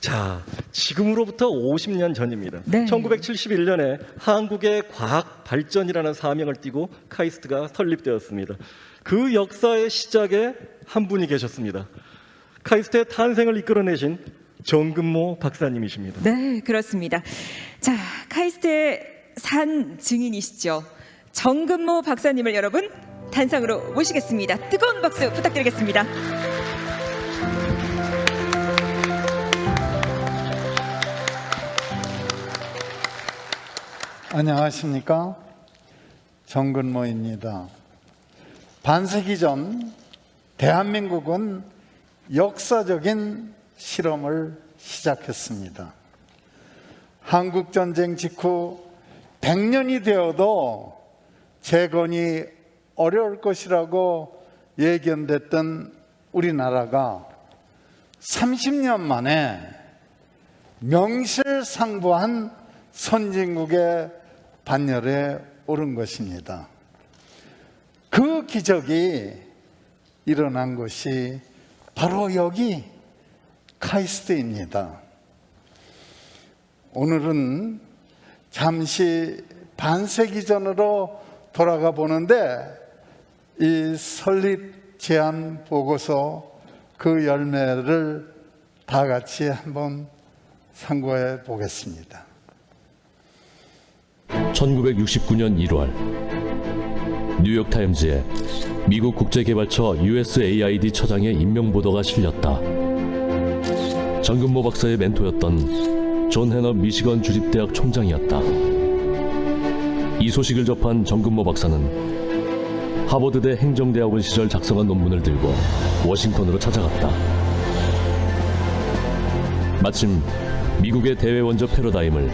자, 지금으로부터 50년 전입니다. 네. 1971년에 한국의 과학 발전이라는 사명을 띠고 카이스트가 설립되었습니다. 그 역사의 시작에 한 분이 계셨습니다. 카이스트의 탄생을 이끌어내신 정근모 박사님이십니다. 네, 그렇습니다. 자, 카이스트의 산 증인이시죠. 정근모 박사님을 여러분 단상으로 모시겠습니다. 뜨거운 박수 부탁드리겠습니다. 안녕하십니까 정근모입니다. 반세기 전 대한민국은 역사적인 실험을 시작했습니다. 한국 전쟁 직후 100년이 되어도 재건이 어려울 것이라고 예견됐던 우리나라가 30년 만에 명실상부한 선진국의 반열에 오른 것입니다. 그 기적이 일어난 것이 바로 여기 카이스트입니다. 오늘은 잠시 반세기 전으로 돌아가 보는데 이 설립 제안 보고서 그 열매를 다 같이 한번 상고해 보겠습니다. 1969년 1월 뉴욕타임즈에 미국 국제개발처 USAID 처장의 임명 보도가 실렸다. 정근모 박사의 멘토였던 존 해너 미시건 주립대학 총장이었다. 이 소식을 접한 정근모 박사는 하버드대 행정대학원 시절 작성한 논문을 들고 워싱턴으로 찾아갔다. 마침 미국의 대외 원조 패러다임을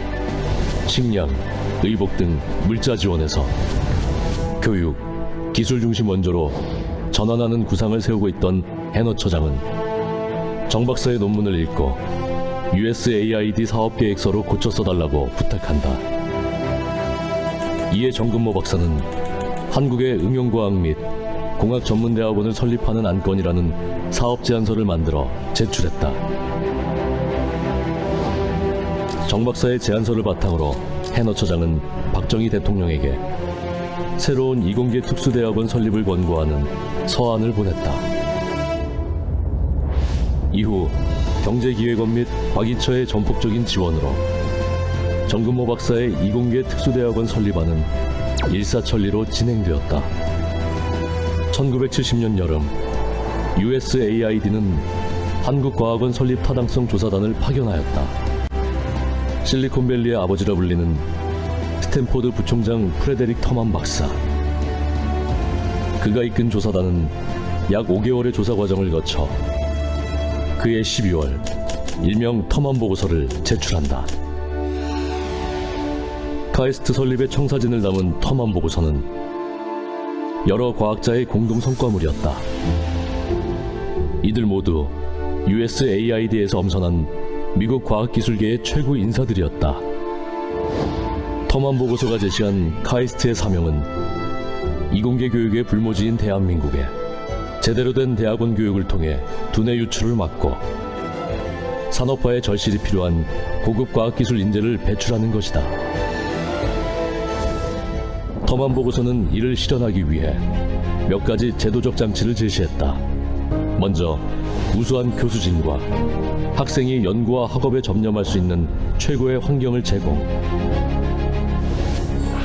식량, 의복 등 물자 지원에서 교육, 기술 중심 원조로 전환하는 구상을 세우고 있던 해너 처장은 정 박사의 논문을 읽고 USAID 사업 계획서로 고쳐 써달라고 부탁한다. 이에 정근모 박사는 한국의 응용과학 및 공학 전문대학원을 설립하는 안건이라는 사업 제안서를 만들어 제출했다. 정 박사의 제안서를 바탕으로 해너 처장은 박정희 대통령에게 새로운 이공계 특수대학원 설립을 권고하는 서한을 보냈다. 이후 경제기획원 및 박이처의 전폭적인 지원으로 정근모 박사의 이공계 특수대학원 설립안은 일사천리로 진행되었다. 1970년 여름 USAID는 한국과학원 설립 타당성 조사단을 파견하였다. 실리콘밸리의 아버지라 불리는 스탠포드 부총장 프레데릭 터만 박사. 그가 이끈 조사단은 약 5개월의 조사 과정을 거쳐 그해 12월 일명 터만 보고서를 제출한다. 카이스트 설립의 청사진을 담은 터만 보고서는 여러 과학자의 공동 성과물이었다. 이들 모두 USAID에서 엄선한 미국 과학기술계의 최고 인사들이었다. 터만 보고서가 제시한 카이스트의 사명은 이공계 교육의 불모지인 대한민국에 제대로 된 대학원 교육을 통해 두뇌 유출을 막고 산업화의 절실히 필요한 고급 과학기술 인재를 배출하는 것이다. 터만 보고서는 이를 실현하기 위해 몇 가지 제도적 장치를 제시했다. 먼저 우수한 교수진과 학생이 연구와 학업에 접념할 수 있는 최고의 환경을 제공.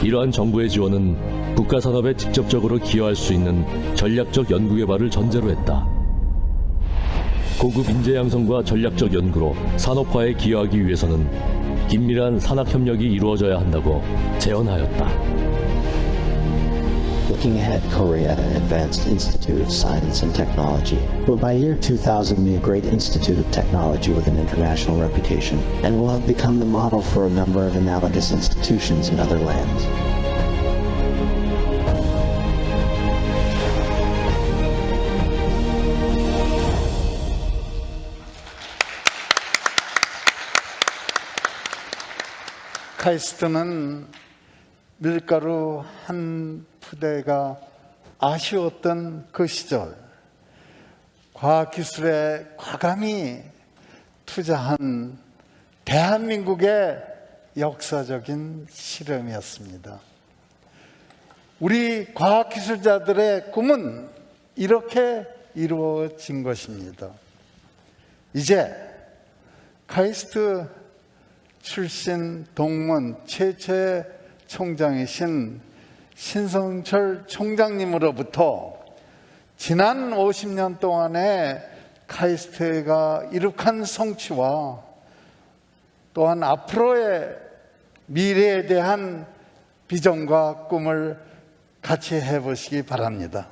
이러한 정부의 지원은 국가 산업에 직접적으로 기여할 수 있는 전략적 연구 개발을 전제로 했다. 고급 인재 양성과 전략적 연구로 산업화에 기여하기 위해서는 긴밀한 산학 협력이 이루어져야 한다고 제언하였다. Looking ahead, Korea Advanced Institute of Science and Technology will by year 2000 be a great institute of technology with an international reputation and will have become the model for a number of analogous institutions in other lands. 카이스트는 밀가루 한 푸대가 아쉬웠던 그 시절 과학기술에 과감히 투자한 대한민국의 역사적인 실험이었습니다. 우리 과학기술자들의 꿈은 이렇게 이루어진 것입니다. 이제 카이스트 출신 동문 최초의 총장이신 신성철 총장님으로부터 지난 50년 동안의 카이스트가 이룩한 성취와 또한 앞으로의 미래에 대한 비전과 꿈을 같이 해보시기 바랍니다.